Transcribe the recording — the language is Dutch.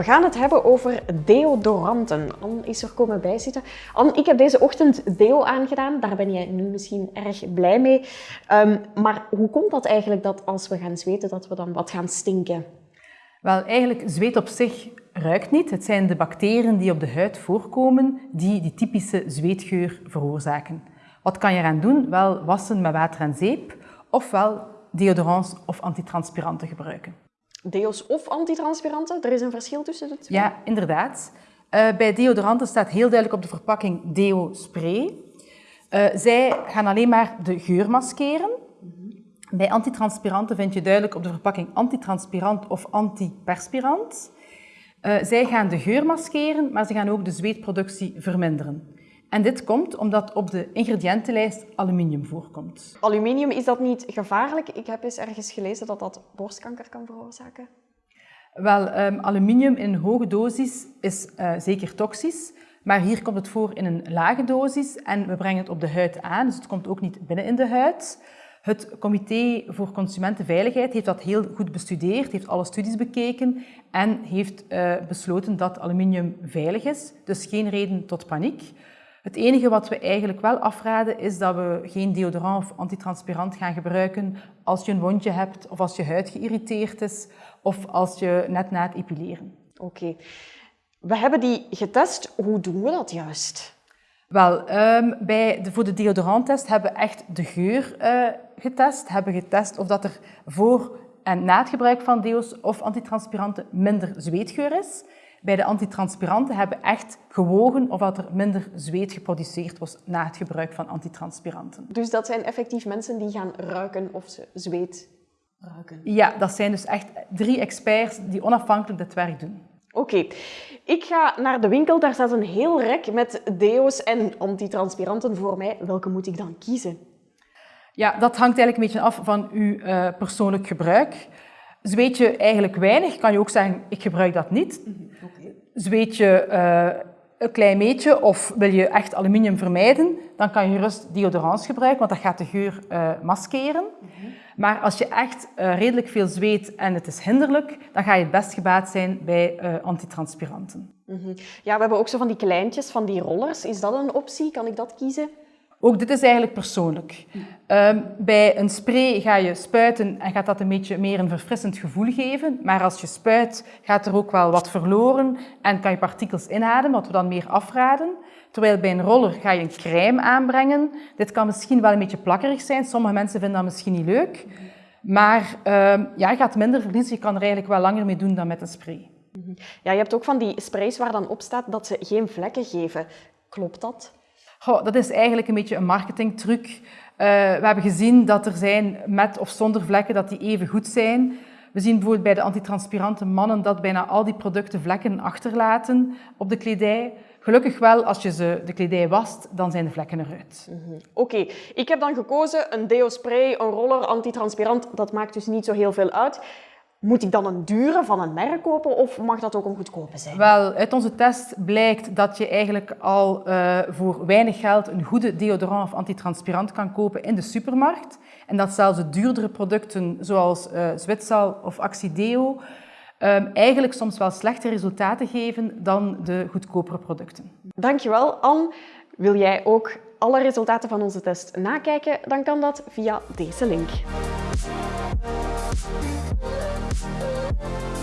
We gaan het hebben over deodoranten. Anne is er komen bijzitten. Anne, ik heb deze ochtend deo aangedaan. Daar ben jij nu misschien erg blij mee. Um, maar hoe komt dat eigenlijk dat als we gaan zweten, dat we dan wat gaan stinken? Wel, eigenlijk zweet op zich ruikt niet. Het zijn de bacteriën die op de huid voorkomen die die typische zweetgeur veroorzaken. Wat kan je eraan doen? Wel wassen met water en zeep, ofwel deodorants of antitranspiranten gebruiken. Deo's of antitranspiranten? Er is een verschil tussen de twee? Ja, inderdaad. Uh, bij deodoranten staat heel duidelijk op de verpakking deo-spray. Uh, zij gaan alleen maar de geur maskeren. Bij antitranspiranten vind je duidelijk op de verpakking antitranspirant of antiperspirant. Uh, zij gaan de geur maskeren, maar ze gaan ook de zweetproductie verminderen. En dit komt omdat op de ingrediëntenlijst aluminium voorkomt. Aluminium, is dat niet gevaarlijk? Ik heb eens ergens gelezen dat dat borstkanker kan veroorzaken. Wel, um, aluminium in hoge dosis is uh, zeker toxisch, maar hier komt het voor in een lage dosis en we brengen het op de huid aan, dus het komt ook niet binnen in de huid. Het Comité voor Consumentenveiligheid heeft dat heel goed bestudeerd, heeft alle studies bekeken en heeft uh, besloten dat aluminium veilig is, dus geen reden tot paniek. Het enige wat we eigenlijk wel afraden is dat we geen deodorant of antitranspirant gaan gebruiken als je een wondje hebt of als je huid geïrriteerd is of als je net na het epileren. Oké. We hebben die getest. Hoe doen we dat juist? Wel, um, bij de, voor de deodoranttest hebben we echt de geur uh, getest. Hebben getest of dat er voor en na het gebruik van deo's of antitranspiranten minder zweetgeur is. Bij de antitranspiranten hebben echt gewogen of er minder zweet geproduceerd was na het gebruik van antitranspiranten. Dus dat zijn effectief mensen die gaan ruiken of ze zweet ruiken? Ja, dat zijn dus echt drie experts die onafhankelijk dit werk doen. Oké, ik ga naar de winkel. Daar staat een heel rek met deo's en antitranspiranten voor mij. Welke moet ik dan kiezen? Ja, dat hangt eigenlijk een beetje af van uw uh, persoonlijk gebruik. Zweet je eigenlijk weinig, kan je ook zeggen, ik gebruik dat niet. Mhm, okay. Zweet je uh, een klein beetje of wil je echt aluminium vermijden, dan kan je gerust deodorants gebruiken, want dat gaat de geur uh, maskeren. Mm -hmm. Maar als je echt uh, redelijk veel zweet en het is hinderlijk, dan ga je het best gebaat zijn bij antitranspiranten. Mm -hmm. Ja, we hebben ook zo van die kleintjes, van die rollers. Is dat een optie? Kan ik dat kiezen? Ook dit is eigenlijk persoonlijk. Um, bij een spray ga je spuiten en gaat dat een beetje meer een verfrissend gevoel geven. Maar als je spuit, gaat er ook wel wat verloren en kan je partikels inademen, wat we dan meer afraden. Terwijl bij een roller ga je een crème aanbrengen. Dit kan misschien wel een beetje plakkerig zijn. Sommige mensen vinden dat misschien niet leuk. Maar um, ja, je gaat minder verliezen. Je kan er eigenlijk wel langer mee doen dan met een spray. Ja, je hebt ook van die sprays waar dan op staat dat ze geen vlekken geven. Klopt dat? Goh, dat is eigenlijk een beetje een marketingtruc. Uh, we hebben gezien dat er zijn met of zonder vlekken dat die even goed zijn. We zien bijvoorbeeld bij de antitranspirante mannen dat bijna al die producten vlekken achterlaten op de kledij. Gelukkig wel, als je ze de kledij wast, dan zijn de vlekken eruit. -hmm. Oké, ik heb dan gekozen een deo-spray, een roller, antitranspirant. Dat maakt dus niet zo heel veel uit. Moet ik dan een dure van een merk kopen of mag dat ook een goedkope zijn? Wel, uit onze test blijkt dat je eigenlijk al uh, voor weinig geld een goede deodorant of antitranspirant kan kopen in de supermarkt. En dat zelfs de duurdere producten zoals uh, Zwitsal of Axideo um, eigenlijk soms wel slechte resultaten geven dan de goedkopere producten. Dankjewel, Anne. Wil jij ook alle resultaten van onze test nakijken? Dan kan dat via deze link. We'll be right back.